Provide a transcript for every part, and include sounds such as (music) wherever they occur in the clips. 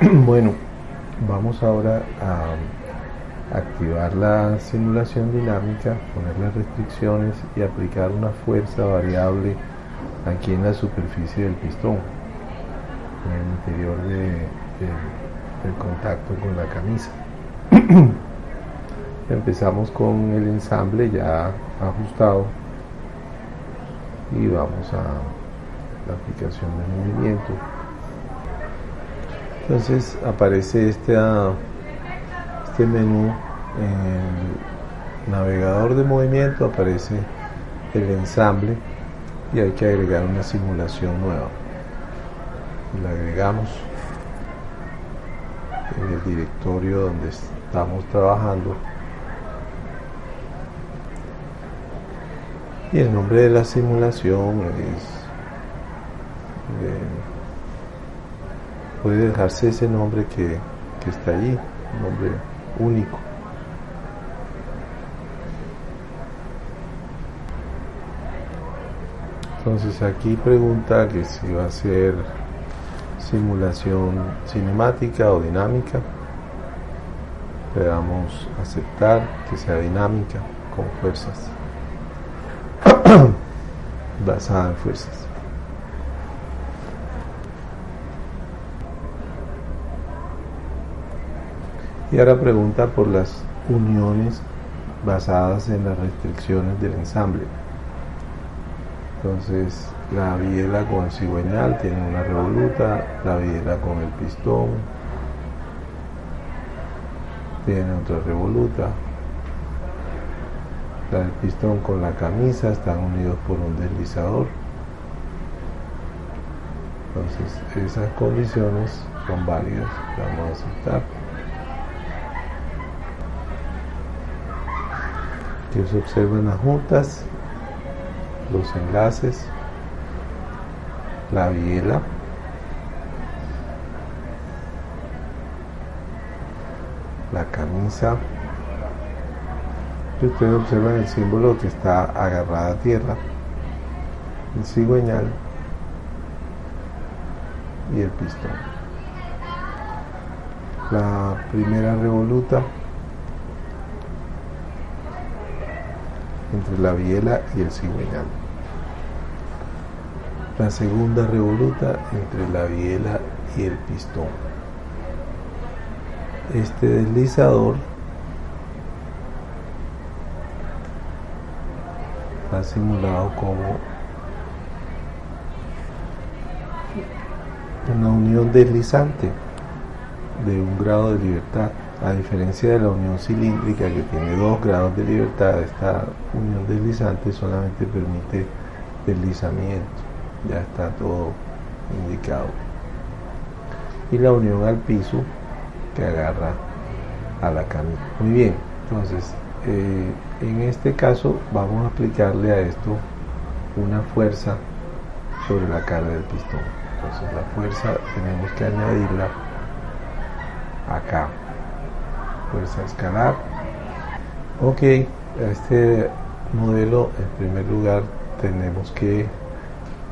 (clears throat) bueno, vamos ahora a activar la simulación dinámica, poner las restricciones y aplicar una fuerza variable aquí en la superficie del pistón, en el interior del contacto con la camisa. (clears throat) Empezamos con el ensamble ya ajustado y vamos a la aplicación de movimiento. Entonces aparece este, este menú en el navegador de movimiento, aparece el ensamble y hay que agregar una simulación nueva. La agregamos en el directorio donde estamos trabajando y el nombre de la simulación es puede dejarse ese nombre que, que está allí un nombre único. Entonces aquí pregunta que si va a ser simulación cinemática o dinámica. Le damos aceptar que sea dinámica con fuerzas. (clears throat) Basada en fuerzas y ahora pregunta por las uniones basadas en las restricciones del ensamble entonces la biela con el cigüeñal tiene una revoluta, la biela con el pistón tiene otra revoluta, la del pistón con la camisa están unidos por un deslizador. Entonces esas condiciones son válidas, vamos a aceptar. Que se observen las juntas los enlaces, la biela, la camisa. Y ustedes observan el símbolo que está agarrada a tierra, el cigüeñal y el pistón. La primera revoluta entre la biela y el cigüeñal. La segunda revoluta entre la biela y el pistón. Este deslizador está simulado como una unión deslizante de un grado de libertad a diferencia de la unión cilíndrica que tiene dos grados de libertad, esta unión deslizante solamente permite deslizamiento, ya está todo indicado. Y la unión al piso que agarra a la camisa. Muy bien, entonces eh, en este caso vamos a aplicarle a esto una fuerza sobre la carga del pistón. Entonces la fuerza tenemos que añadirla acá fuerza escalar. Ok este modelo en primer lugar tenemos que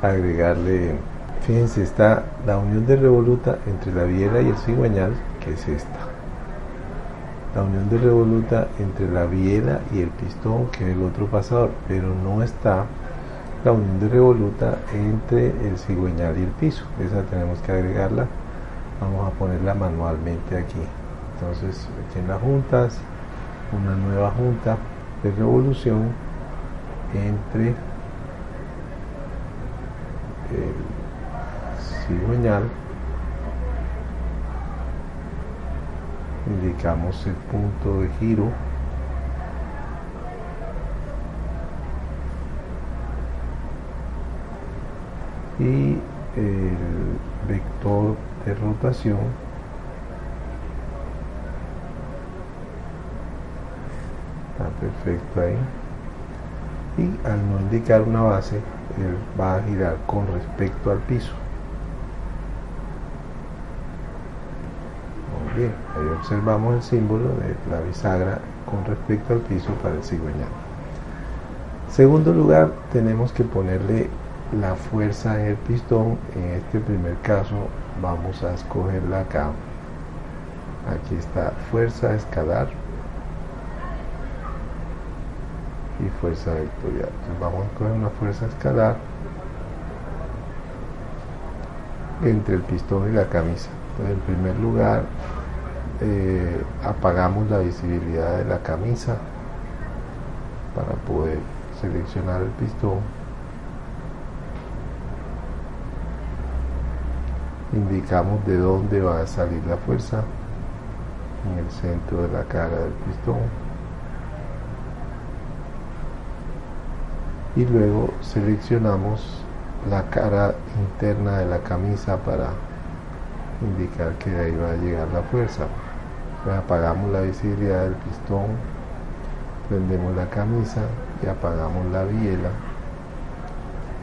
agregarle fíjense está la unión de revoluta entre la biela y el cigüeñal que es esta. La unión de revoluta entre la biela y el pistón que es el otro pasador pero no está la unión de revoluta entre el cigüeñal y el piso. Esa tenemos que agregarla. Vamos a ponerla manualmente aquí entonces en las juntas, una nueva junta de revolución entre el cigüeñal, indicamos el punto de giro y el vector de rotación perfecto ahí. Y al no indicar una base él va a girar con respecto al piso. Muy bien ahí observamos el símbolo de la bisagra con respecto al piso para el cigüeñal. Segundo lugar tenemos que ponerle la fuerza en el pistón. En este primer caso vamos a escogerla acá. Aquí está fuerza escalar fuerza vectorial. Entonces vamos a coger una fuerza escalar entre el pistón y la camisa. En primer lugar eh, apagamos la visibilidad de la camisa para poder seleccionar el pistón. Indicamos de dónde va a salir la fuerza en el centro de la cara del pistón y luego seleccionamos la cara interna de la camisa para indicar que ahí va a llegar la fuerza apagamos la visibilidad del pistón prendemos la camisa y apagamos la biela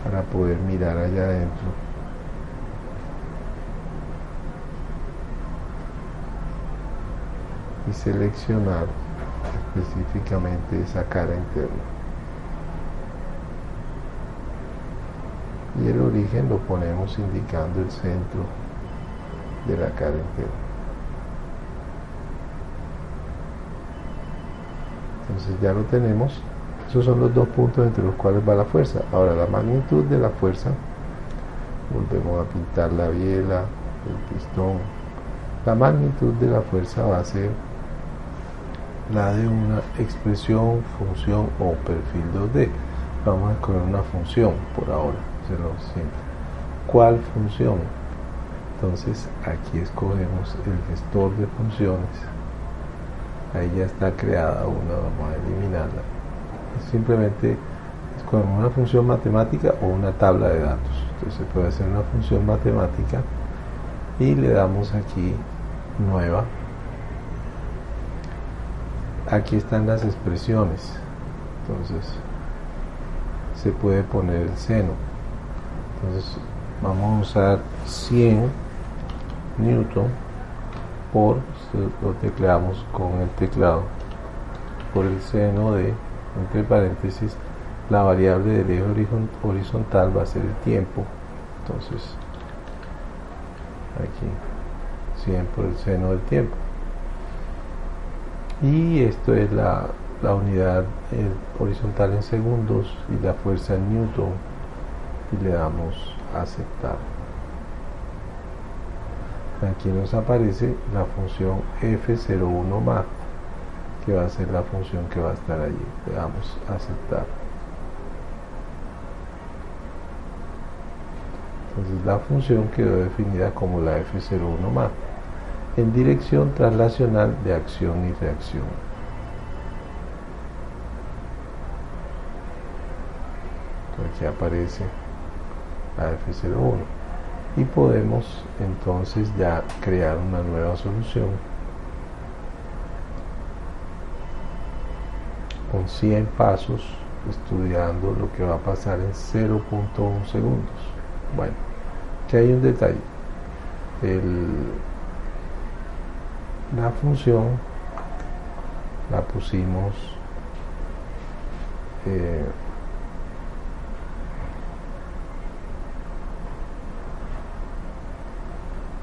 para poder mirar allá adentro y seleccionar específicamente esa cara interna. El origen lo ponemos indicando el centro de la cara interna. Entonces ya lo tenemos. Esos son los dos puntos entre los cuales va la fuerza. Ahora la magnitud de la fuerza, volvemos a pintar la biela, el pistón. La magnitud de la fuerza va a ser la de una expresión, función o perfil 2D. Vamos a escoger una función por ahora, se lo siento. ¿Cuál función? Entonces aquí escogemos el gestor de funciones. Ahí ya está creada una, vamos a eliminarla. Simplemente escogemos una función matemática o una tabla de datos. Entonces puede hacer una función matemática y le damos aquí nueva aquí están las expresiones entonces se puede poner el seno entonces vamos a usar 100 newton por lo tecleamos con el teclado por el seno de entre paréntesis la variable del eje horizontal va a ser el tiempo. Entonces aquí 100 por el seno del tiempo. Y esto es la, unidad horizontal en segundos y la fuerza en newton y le damos aceptar. Aquí nos aparece la función f01 math que va a ser la función que va a estar allí. Le damos aceptar. Entonces la función quedó definida como la f01 math en dirección translacional de acción y reacción. aquí aparece la F01. Y podemos entonces ya crear una nueva solución con 100 pasos estudiando lo que va a pasar en 0.1 segundos. Bueno, que hay un detalle. El la función la pusimos eh,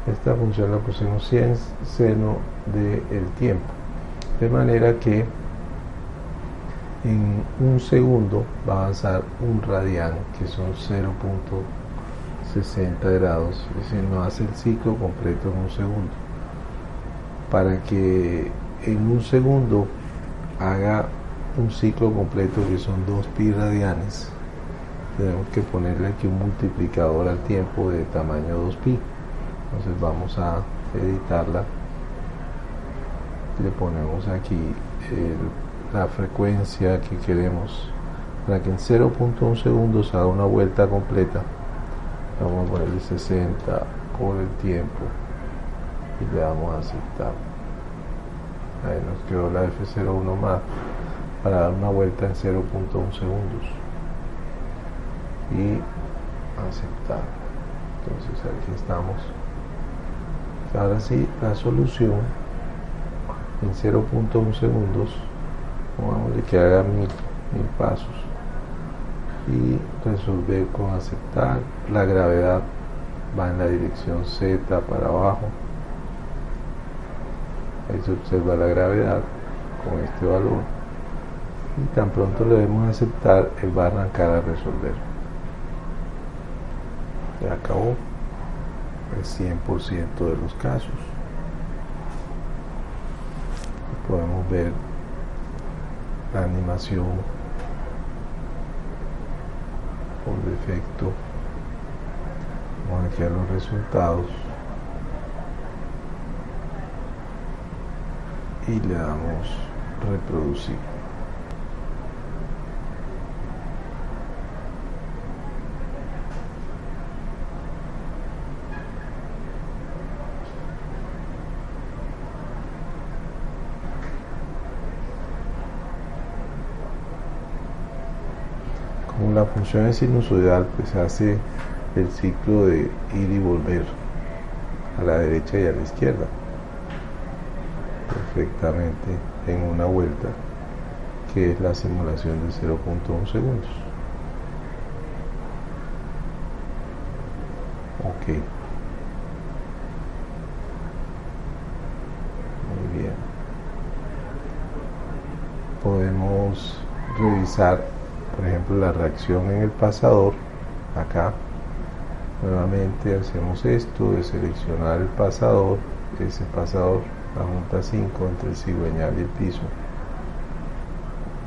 esta función la pusimos en seno del tiempo. De manera que en un segundo va a avanzar un radián que son 0.60 grados. Es decir no hace el ciclo completo en un segundo. Para que en un segundo haga un ciclo completo que son 2 pi radianes tenemos que ponerle aquí un multiplicador al tiempo de tamaño 2 pi entonces vamos a editarla. Le ponemos aquí la frecuencia que queremos para que en 0.1 segundos haga una vuelta completa. Vamos a ponerle 60 por el tiempo y le damos a aceptar. Ahí nos quedó la F01 más para dar una vuelta en 0.1 segundos y aceptar. Entonces aquí estamos ahora sí la solución en 0.1 segundos vamos a que haga mil, mil pasos y resolver con aceptar la gravedad va en la dirección Z para abajo. Ahí se observa la gravedad con este valor y tan pronto le debemos aceptar él va a arrancar a resolver. Ya acabó el 100% de los casos. Podemos ver la animación por defecto vamos aquí a los resultados y le damos reproducir la función es sinusoidal pues hace el ciclo de ir y volver a la derecha y a la izquierda perfectamente en una vuelta que es la simulación de 0.1 segundos. Ok. Muy bien. Podemos revisar por ejemplo la reacción en el pasador acá nuevamente hacemos esto de seleccionar el pasador ese pasador la junta 5 entre el cigüeñal y el piso.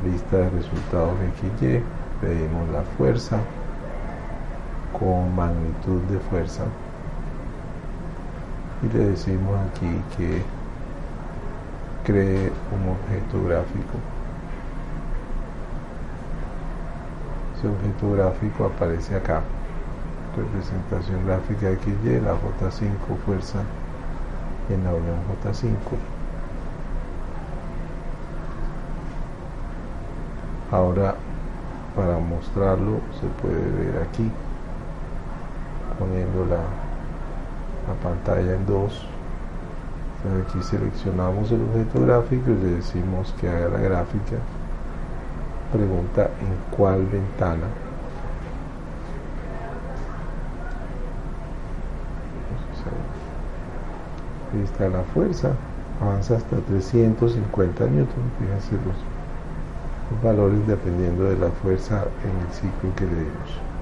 Lista de resultados XY pedimos la fuerza con magnitud de fuerza y le decimos aquí que cree un objeto gráfico ese objeto gráfico aparece acá. Representación gráfica XY, la J5 fuerza en la unión J5 ahora para mostrarlo se puede ver aquí poniendo la, la pantalla en dos. Aquí seleccionamos el objeto gráfico y le decimos que haga la gráfica pregunta en cuál ventana ahí está la fuerza avanza hasta 350 newton fíjense los, valores dependiendo de la fuerza en el ciclo que le dimos